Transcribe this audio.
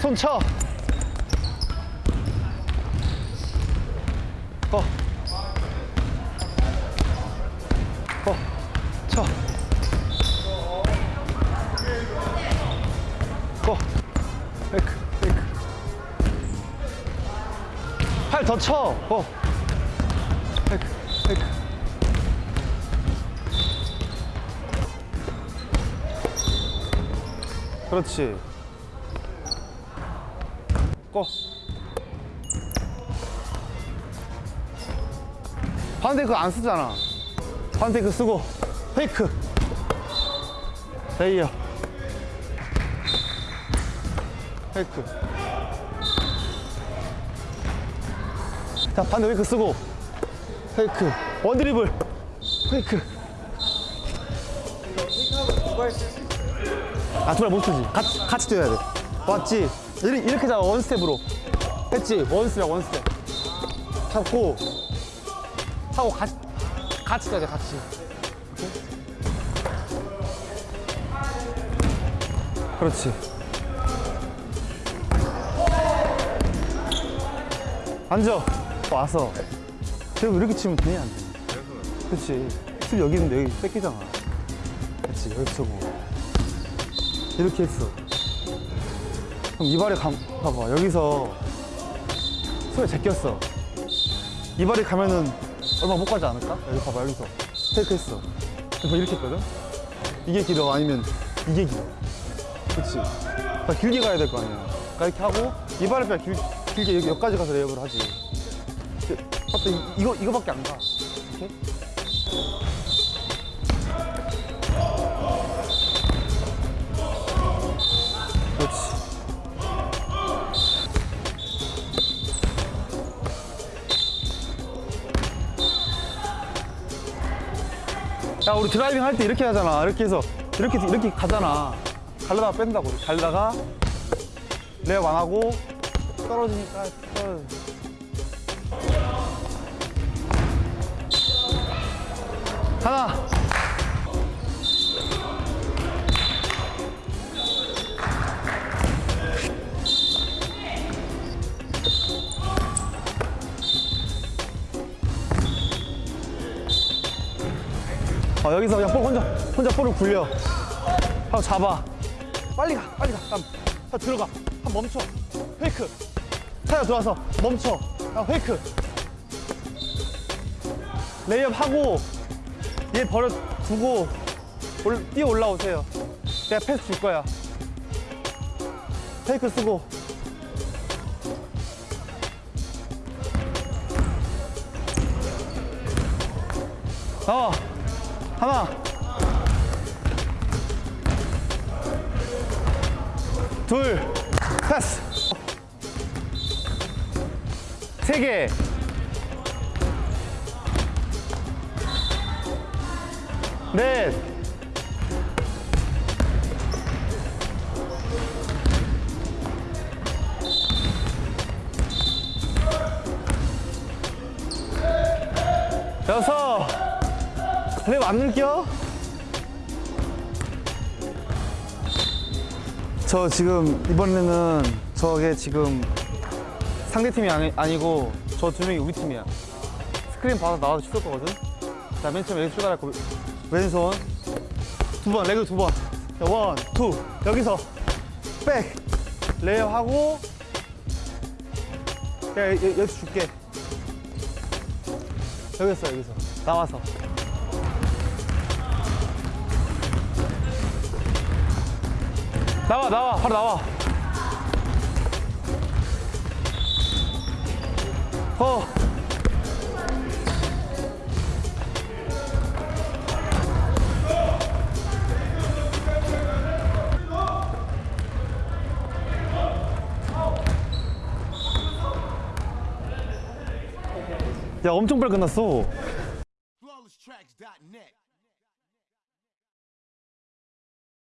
손 쳐. 거. 거. 쳐. 거. 페이크, 페이크. 팔 더 쳐. 거. 페이크, 페이크. 그렇지. 고. 반대그 안 쓰잖아. 반대그 쓰고 페이크. 레이어. 페이크. 자, 반대 페이크 쓰고 페이크. 원드리블. 페이크. 아, 둘다못 쓰지. 같이, 같이 뛰어야 돼. 맞지? 이렇게, 잡아, 원스텝으로. 했지? 원스텝, 원스텝. 잡고, 하고 같이, 같이 돼, 같이. 그렇지. 앉아. 와서. 그리고 이렇게 치면 되냐, 안 되냐. 그렇지. 술 여기 있는데 여기 뺏기잖아. 그렇지, 여기 쳐고. 이렇게 했어. 그럼 이발에 감, 봐봐. 여기서 손에 제꼈어. 이발에 가면은 얼마 못 가지 않을까? 여기 봐봐, 여기서. 테이크 했어. 그래서 이렇게 했거든? 이게 길어, 아니면 이게 길어. 그치? 나 길게 가야 될 거 아니야. 그러니까 이렇게 하고, 이발을 그냥 길, 길게 여기, 여기까지 가서 레이업을 하지. 근데 갑자기 이거, 이거밖에 안 가. 이렇게? 야, 우리 드라이빙 할 때 이렇게 하잖아. 이렇게 해서, 이렇게, 이렇게 가잖아. 갈라다가 뺀다고. 갈다가, 레업 안 하고, 떨어지니까, 떨어져. 하나. 어, 여기서 그냥 볼 혼자 혼자 볼을 굴려. 하고 잡아. 빨리 가 빨리 가. 다음 자, 들어가. 한 멈춰. fake. 타야 들어와서 멈춰. 아, fake. 레이업 하고 얘 버려 두고 올, 뛰어 올라오세요. 내가 패스 줄 거야. fake 쓰고. 나와 하나 둘 패스. 세개. 넷. 여섯 랩 안 늘겨? 저 지금 이번에는 저게 지금 상대팀이 아니, 아니고 저 두 명이 우리 팀이야. 스크린 받아 나와서 슛 거거든. 자 맨 처음에 여기 출발할 거 왼손. 두 번 레그 두번. 원, 투. 여기서 백. 레이어 하고 야 여기서 줄게. 여기서 여기서. 나와서 나와 나와 바로 나와. 어. 야 엄청 빨리 끝났어